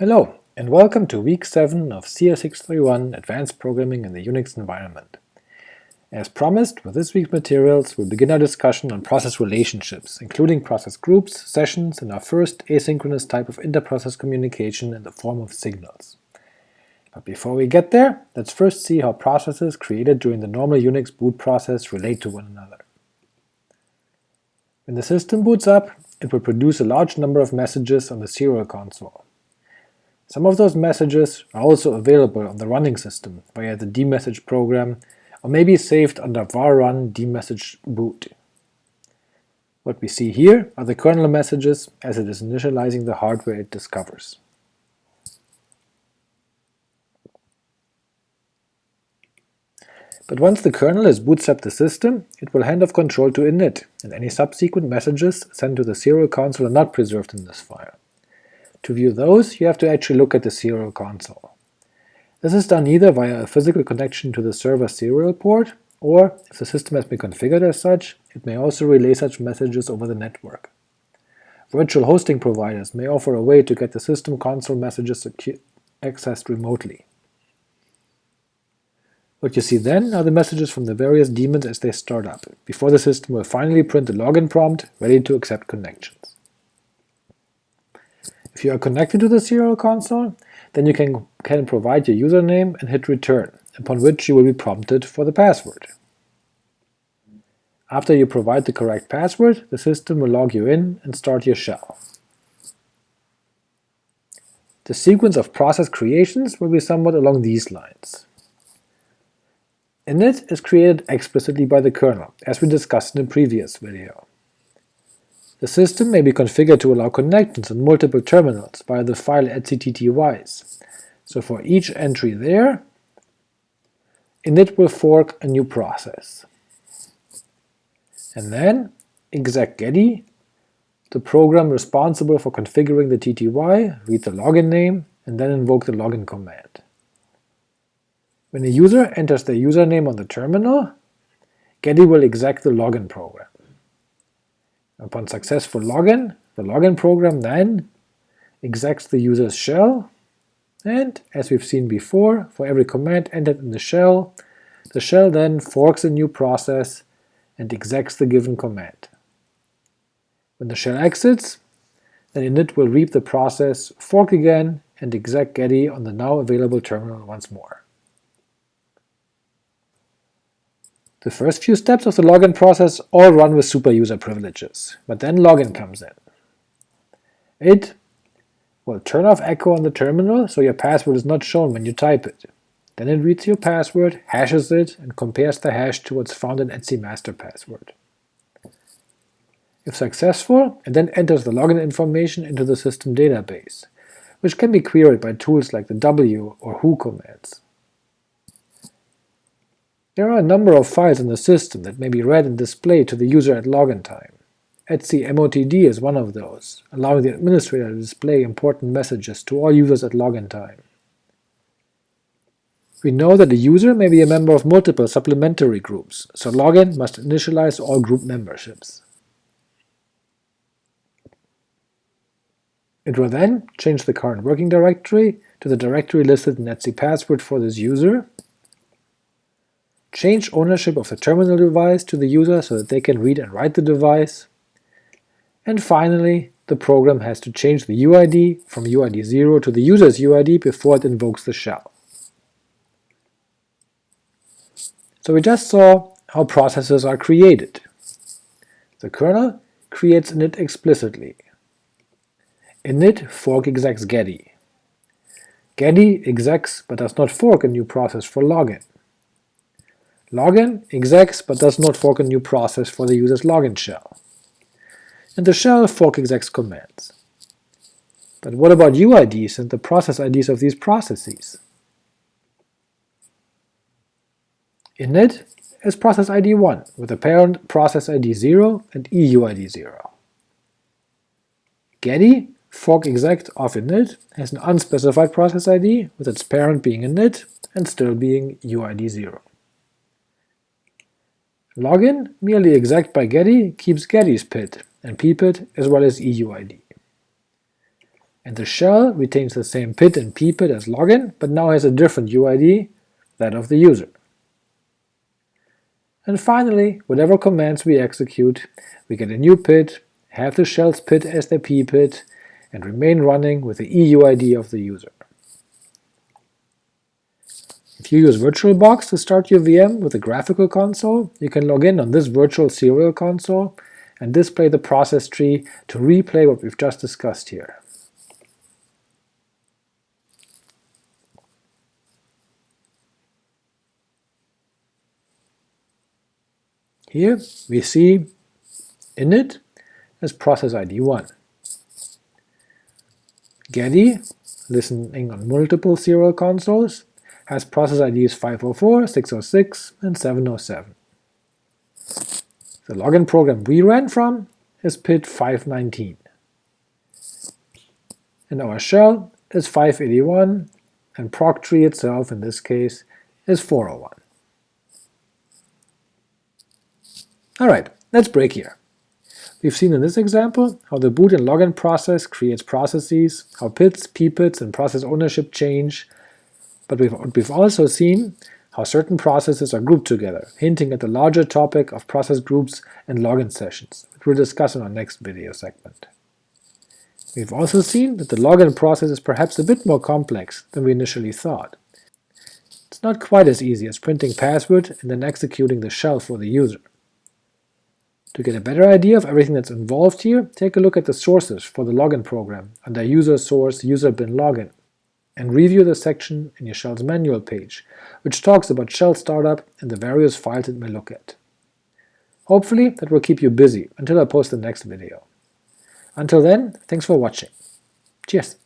Hello, and welcome to week 7 of CS631 Advanced Programming in the Unix Environment. As promised, with this week's materials we'll begin our discussion on process relationships, including process groups, sessions, and our first asynchronous type of interprocess communication in the form of signals. But before we get there, let's first see how processes created during the normal Unix boot process relate to one another. When the system boots up, it will produce a large number of messages on the serial console. Some of those messages are also available on the running system via the dmesg program, or may be saved under var run dmesg boot. What we see here are the kernel messages as it is initializing the hardware it discovers. But once the kernel has bootstrapped the system, it will hand off control to init, and any subsequent messages sent to the serial console are not preserved in this file. To view those, you have to actually look at the serial console. This is done either via a physical connection to the server serial port, or, if the system has been configured as such, it may also relay such messages over the network. Virtual hosting providers may offer a way to get the system console messages accessed remotely. What you see then are the messages from the various daemons as they start up, before the system will finally print the login prompt ready to accept connections. If you are connected to the serial console, then you can, can provide your username and hit return, upon which you will be prompted for the password. After you provide the correct password, the system will log you in and start your shell. The sequence of process creations will be somewhat along these lines. init is created explicitly by the kernel, as we discussed in a previous video. The system may be configured to allow connections on multiple terminals via the file etcttys, so for each entry there, init will fork a new process. And then execgetty, the program responsible for configuring the TTY, read the login name, and then invoke the login command. When a user enters their username on the terminal, Getty will exec the login program. Upon successful login, the login program then execs the user's shell, and, as we've seen before, for every command entered in the shell, the shell then forks a new process and execs the given command. When the shell exits, then init will reap the process, fork again, and exec getty on the now available terminal once more. The first few steps of the login process all run with superuser privileges, but then login comes in. It will turn off echo on the terminal so your password is not shown when you type it. Then it reads your password, hashes it, and compares the hash to what's found in etc master password. If successful, it then enters the login information into the system database, which can be queried by tools like the w or who commands. There are a number of files in the system that may be read and displayed to the user at login time. etcmotd is one of those, allowing the administrator to display important messages to all users at login time. We know that the user may be a member of multiple supplementary groups, so login must initialize all group memberships. It will then change the current working directory to the directory listed in etc password for this user, change ownership of the terminal device to the user so that they can read and write the device, and finally the program has to change the UID from UID 0 to the user's UID before it invokes the shell. So we just saw how processes are created. The kernel creates init explicitly. init fork execs getty. Getty execs but does not fork a new process for login. Login execs but does not fork a new process for the user's login shell. And the shell fork execs commands. But what about UIDs and the process IDs of these processes? init is process ID 1, with a parent process ID 0 and EUID 0. Getty, fork exec of init, has an unspecified process ID, with its parent being init and still being UID 0. Login, merely exec by Getty, keeps Getty's PID and PPID as well as EUID. and the shell retains the same pid and ppid as login, but now has a different UID, that of the user. And finally, whatever commands we execute, we get a new pid, have the shell's pid as their ppid, and remain running with the EUID of the user. If you use VirtualBox to start your VM with a graphical console, you can log in on this virtual serial console and display the process tree to replay what we've just discussed here. Here we see init as process ID 1. Getty, listening on multiple serial consoles, has process IDs 504, 606, and 707. The login program we ran from is PID 519. And our shell is 581, and proc tree itself, in this case, is 401. Alright, let's break here. We've seen in this example how the boot and login process creates processes, how PIDs, ppids, and process ownership change, but we've, we've also seen how certain processes are grouped together, hinting at the larger topic of process groups and login sessions, which we'll discuss in our next video segment. We've also seen that the login process is perhaps a bit more complex than we initially thought. It's not quite as easy as printing password and then executing the shell for the user. To get a better idea of everything that's involved here, take a look at the sources for the login program under user source user bin login and review the section in your shell's manual page, which talks about shell startup and the various files it may look at. Hopefully that will keep you busy until I post the next video. Until then, thanks for watching. Cheers!